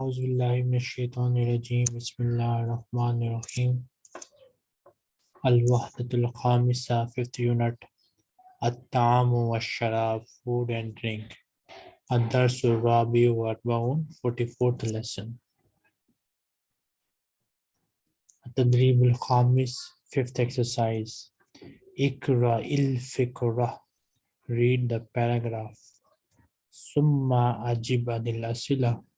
أعوذ بالله من الشيطان الرجيم. بسم الله الرحمن الرحيم. الوحدة الخامسة fifth unit الطعام والشراب. Food and drink. الدرس الرابع والأربعون. 44th lesson. التدريب الخامس. Fifth exercise. اقرأ الفكرة read the paragraph. ثم أجب عن الأسئلة.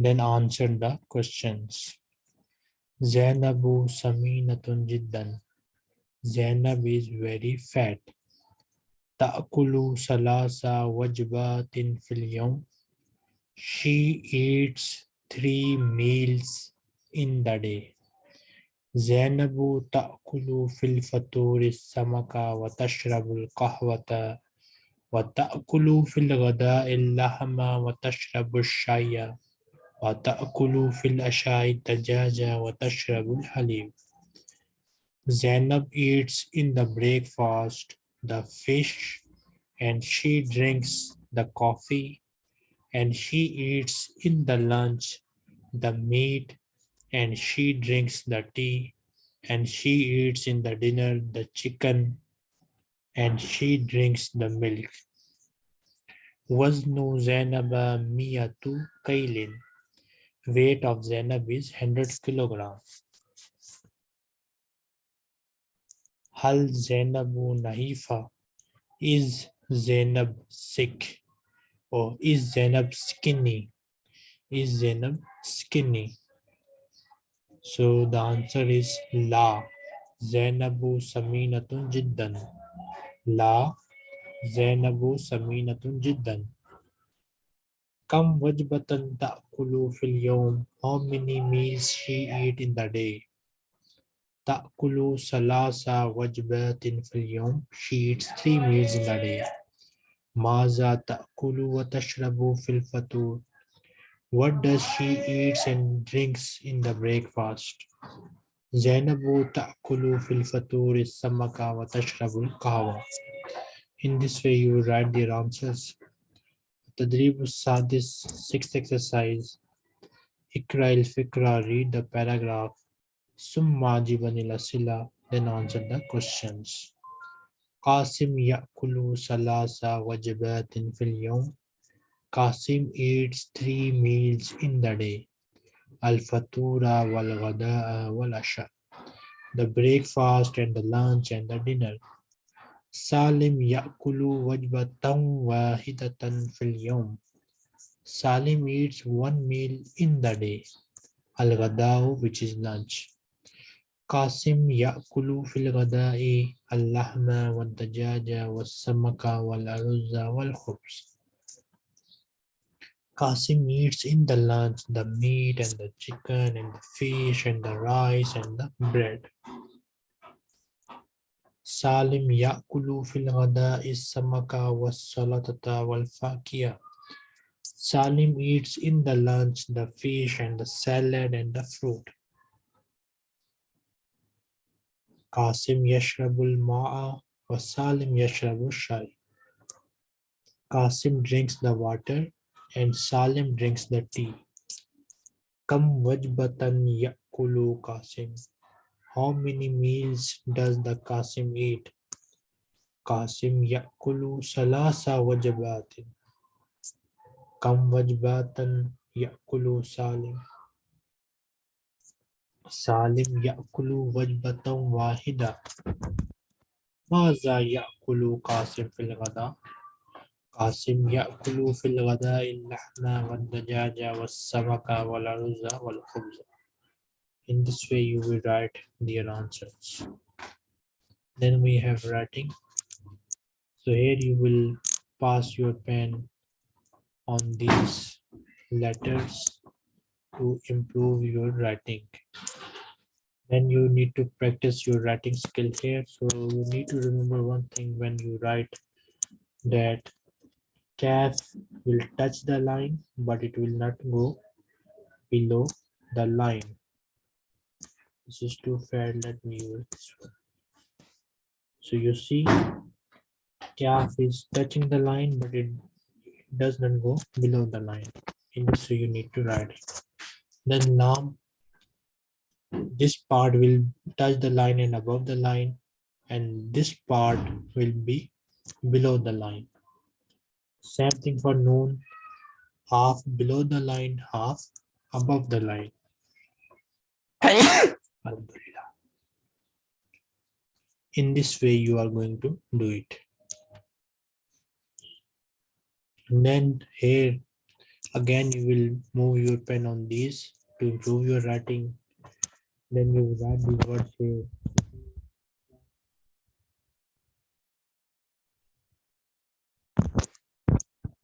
Then answer the questions. Zainabu Saminatun Jiddan. Zainab is very fat. Ta'kulu salasa wajbatin fil yawm. She eats three meals in the day. Zainabu ta'kulu fil samaka wa tashrabu al-qahwata wa ta'kulu fil ghada'i al-lahma wa tashrabu al-shayya. وتأكل في العشاء الدجاج وتشرب الحليب. Zainab eats in the breakfast the fish and she drinks the coffee and she eats in the lunch the meat and she drinks the tea and she eats in the dinner the chicken and she drinks the milk. وزن زينب مئة كيل weight of Zainab is 100 kilogram. Hal Zainabu Nahifa is Zainab sick or is Zainab skinny? Is Zainab skinny? So the answer is La. Zainabu Saminatun Jiddan. La. Zainabu Saminatun Jiddan. Kam wajbatan How many meals she eat in the day? Ta'kulu salasa wajbatin fil yawm. She eats three meals in the day. Maza ta'kulu wa tashrabu fil fatur. What does she eats and drinks in the breakfast? Zainabu ta'kulu fil fatur is samaka wa tashrabu kahwa. In this way you write their answers. Tadrib Sadis, sixth exercise. Ikra il Fikra, read the paragraph. Summa Jibanil Asila, then answer the questions. Qasim Yakulu Salasa Wajabatin fil Yawm. Qasim eats three meals in the day. Al Fatura wal Ghada'a wal Asha. The breakfast and the lunch and the dinner. Salim yakulu wajbatan wahidatan fil yawm. Salim eats one meal in the day. Al-ghada'u, which is lunch. Qasim yakulu fil ghada'i al-lahma wal-dajaja wal-samaka wal-aruzza wal-khubz. Qasim eats in the lunch the meat and the chicken and the fish and the rice and the bread. Salim yakulu fil ghada'i samaka was-salatata wal-fakiya. Salim eats in the lunch the fish and the salad and the fruit. Qasim yashrabul ma'a wa Salim yashrabul shay. Qasim drinks the water and Salim drinks the tea. Kam wajbatan yakulu Qasim. How many meals does the Qasim eat? Qasim yakulu salasa wajabatin. Kam wajbatan yakulu Salim. Salim yakulu wajbatan wahida. Maza yakulu Qasim fil ghada. Qasim yakulu fil ghada il-lahna wal-dajaja was-samaka wal-aruzza wal-khubza. In this way, you will write their answers. Then we have writing. So here you will pass your pen on these letters to improve your writing. Then you need to practice your writing skill here. So you need to remember one thing when you write that calf will touch the line, but it will not go below the line. This is too fat. Let me use this one. So you see, calf is touching the line, but it does not go below the line. In this you need to write it. Then lam, this part will touch the line and above the line, and this part will be below the line. Same thing for noon, half below the line, half above the line. Alhamdulillah. In this way, you are going to do it. And then here, again, you will move your pen on these to improve your writing. Then you will write the words here.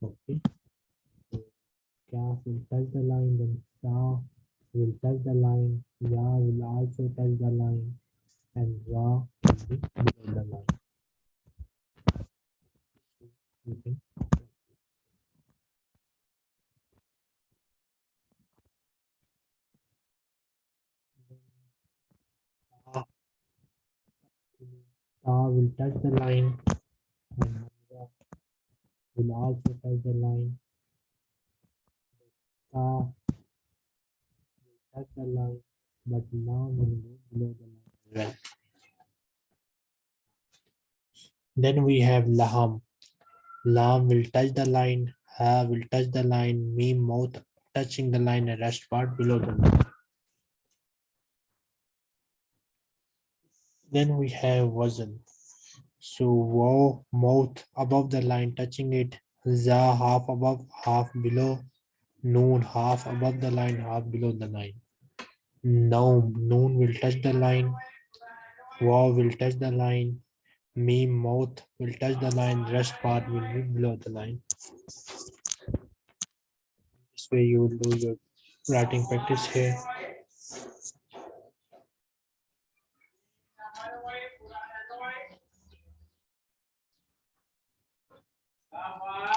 Okay. Touch the line, then Sa will touch the line, Ya will also touch the line, and Ra will be below the line. Can Ta will touch the line and will also touch the line. Ta the line, but now go below the as well. Then we have Laham. Lam will touch the line, Ha will touch the line, Mim mouth touching the line and rest part below the line. Then we have Wazn. So Waw mouth above the line touching it, Za half above, half below, Noon half above the line, half below the line. Noon, Noon will touch the line, Waw will touch the line, Mim mouth will touch the line, rest part will be below the line. This way you will do your writing practice here.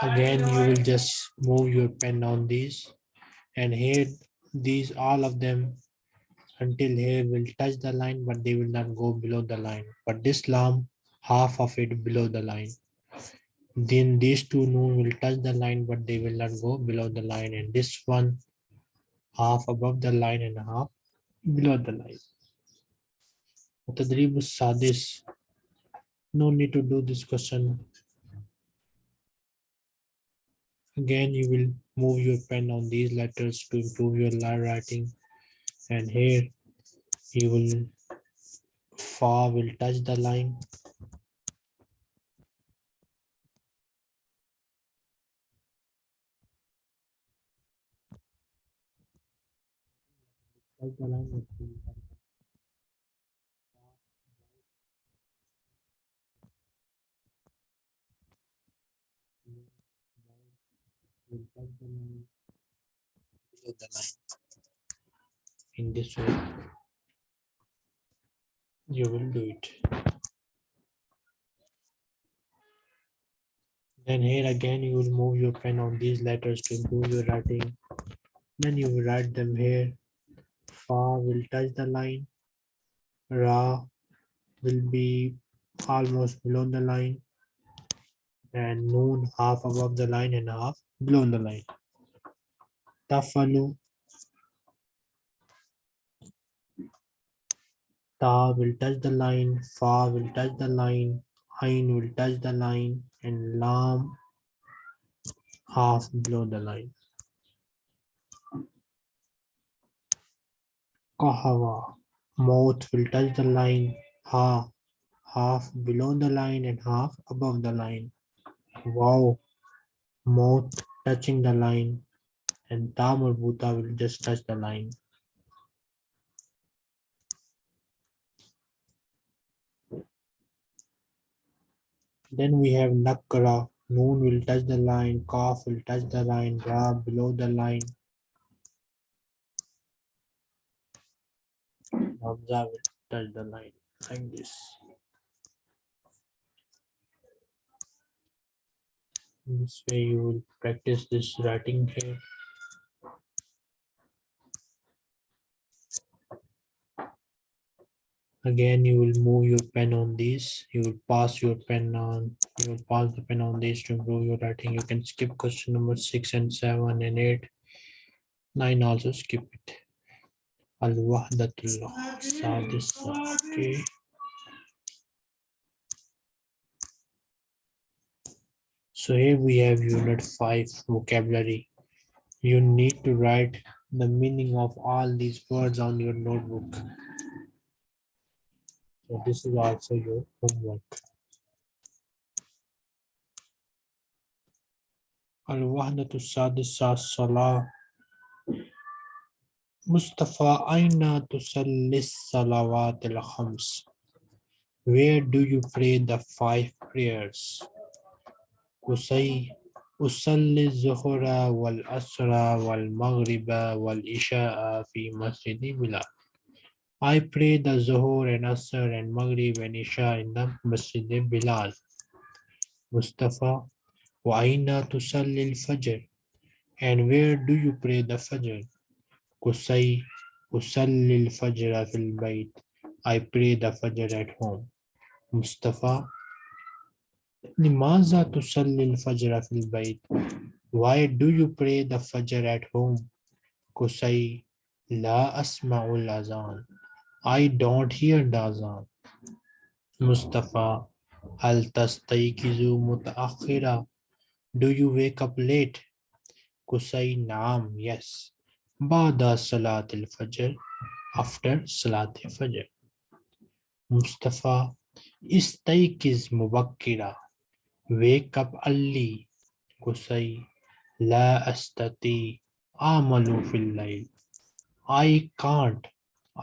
Again, you will just move your pen on these and here these all of them until here will touch the line but they will not go below the line but this lam half of it below the line then these two noon will touch the line but they will not go below the line and this one half above the line and half below the line Sadis. No need to do this question. Again, you will move your pen on these letters to improve your line writing. And here you will fa will touch the line. Touch the line the line. In this way, you will do it. Then here again, you will move your pen on these letters to improve your writing. Then you will write them here. Fa will touch the line. Ra will be almost below the line. And Noon half above the line and half below the line. Tafalu. Ta will touch the line, Fa will touch the line, Ain will touch the line, and Lam half below the line. Kahawa. Mouth will touch the line, Ha half below the line and half above the line. Wow. Mouth touching the line and Ta marbuta will just touch the line. Then we have Nakra. Noon will touch the line, Kaf will touch the line, Ra below the line. Hamza will touch the line like this. This way you will practice this writing here. Again, you will move your pen on these. You will pass your pen on. You will pass the pen on these to improve your writing. You can skip question number six and seven and eight. Nine also skip it. So here we have unit 5 vocabulary. You need to write the meaning of all these words on your notebook. So this is also your homework. الوحدة السادسة الصلاة مصطفى أين تصلي الصلوات الخمس Where do you pray the five prayers? قصي أصلي الظهر والعصر والمغرب والعشاء في مسجد بلال I pray the Zuhur and Asr and Maghrib and Isha in the Masjid Bilal. Mustafa, Waina aina tusalli Fajr. And where do you pray the Fajr? Qusay, usalli Fajr Afil bayt. I pray the Fajr at home. Mustafa, limaza tusalli al-Fajr Afil bayt? Why do you pray the Fajr at home? Qusay, la Asma'ul Azan. I don't hear the azan Mustafa هل تستيقظ متأخرا Do you wake up late? Kusai Naam, yes. Bada Salat al Fajr, after Salat al Fajr. Mustafa, Istaikiz Mubakkira, wake up early. Kusai, La Astati, Amalu fil layl. I can't,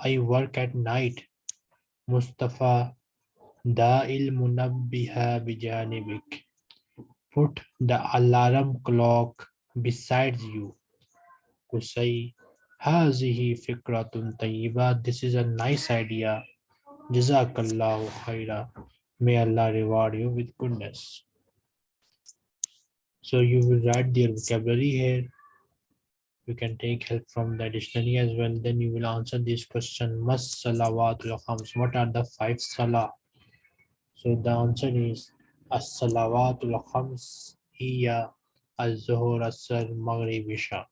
I work at night. Mustafa, Da'il Munabbiha bijanibik. Put the alarm clock beside you. Say hazihi fikratun tayyiba. This is a nice idea. Jazakallahu khaira may allah reward you with goodness. So you will write their vocabulary here you can take help from the dictionary as well then you will answer this question must salawatul khams what are the five salah so the answer is as salawatul khams hiya al-zuhur as-sar maghrib isha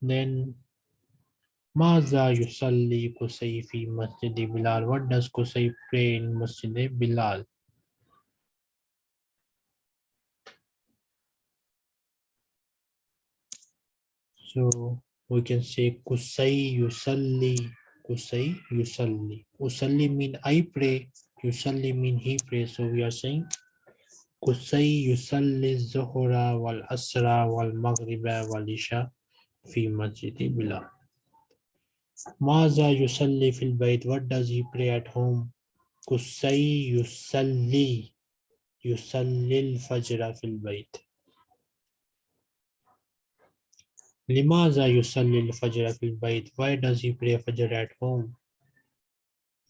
then Maza Yusalli Kusai Masjid Bilal. What does Kusai pray in Masjid Bilal? So we can say Kusai Yusalli. Kusai Yusalli. Usalli mean I pray. Yusalli mean he prays. So we are saying Kusai Yusalli Zuhura wal Asra wal Maghriba wal Isha fi Masjidi Bilal. Maza Yusalli fil Bait. What does he pray at home? Kusai Yusalli. Yusallil Fajra fil Bait. Limaza Yusalli al Fajra fil Bayt. Why does he pray Fajr at home?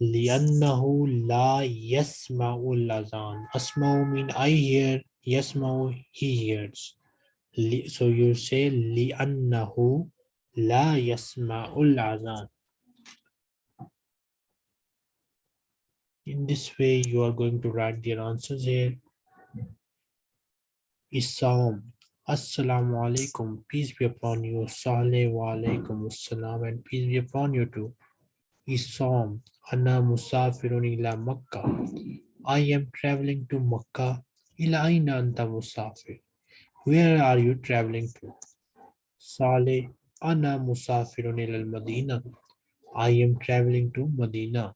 لأنه لا يسمع الأذان أسمع mean I hear يسمع he hears so you say لأنه لا يسمع الأذان in this way you are going to write your answers here Isam Assalamu alaikum peace be upon you Saleh wa alaikum assalam and peace be upon you too Isam Ana musafirun ila Makkah. I am traveling to Makkah. Ila aina anta musafir. Where are you traveling to? Saleh. Ana musafirun ila Madina. I am traveling to Medina.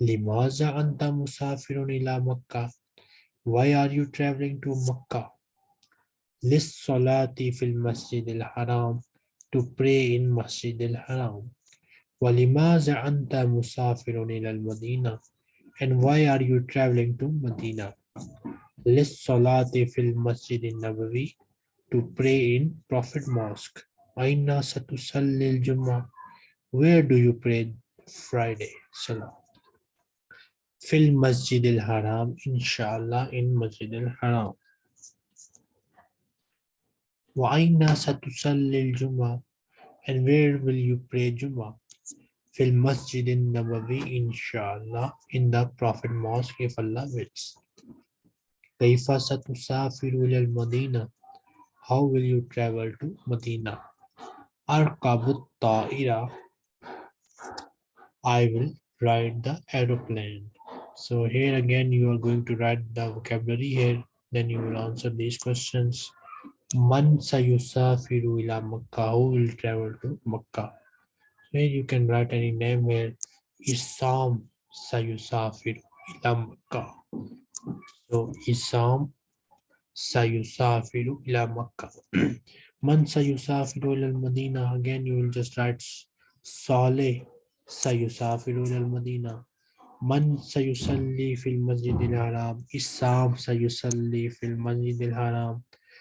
Limaza anta musafirun ila Makkah. Why are you traveling to Makkah? Lis salati fil masjid al-haram. To pray in masjid al-haram. وَلِمَاذَا أَنْتَ مُسَافِرٌ إِلَى الْمَدِينَةِ And why are you traveling to Medina? لِلصَّلَاةِ فِي الْمَسْجِدِ النَّبَوِي To pray in Prophet Mosque. أَيْنَ سَتُصَلِّ الْجُمَّةِ Where do you pray Friday? Salah. في المسجد الحرام inshallah in Masjid al-Haram وأين ستصلي الجمعة and where will you pray Jum'ah fil masjid in Nabawi, inshallah, in the Prophet Mosque, if Allah wills. Kaifa satusafiru al Madina. How will you travel to Medina? Arkabut ta'ira. I will ride the aeroplane. So here again, you are going to write the vocabulary here. Then you will answer these questions. Man sayusafiru ila Makkah. Who will travel to Makkah? So you can write any name here. Isam sayusafiru ila Makkah. So Isam sayusafiru ila Makkah. Man sayusafiru ila Medina. Again, you will just write Saleh sayusafiru ila Medina. Man sayusalli fil masjid al-haram. Isam sayusalli fil masjid al-haram.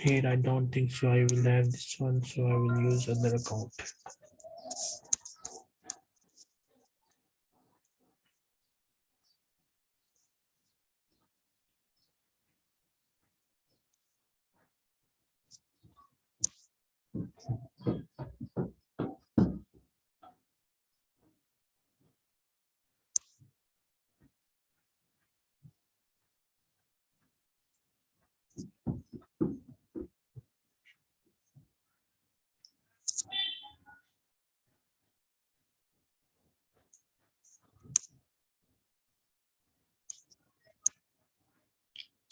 here I don't think so. I will have this one so I will use other account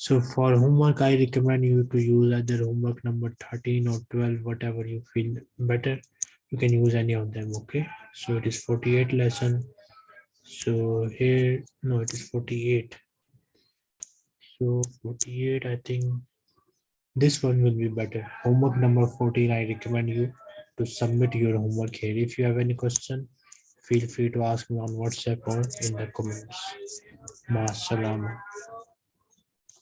So for homework, I recommend you to use either homework number 13 or 12, whatever you feel better. You can use any of them, okay? So it is 48 lesson. So here, no, it is 48. So 48, I think this one will be better. Homework number 14, I recommend you to submit your homework here. If you have any question, feel free to ask me on WhatsApp or in the comments. Ma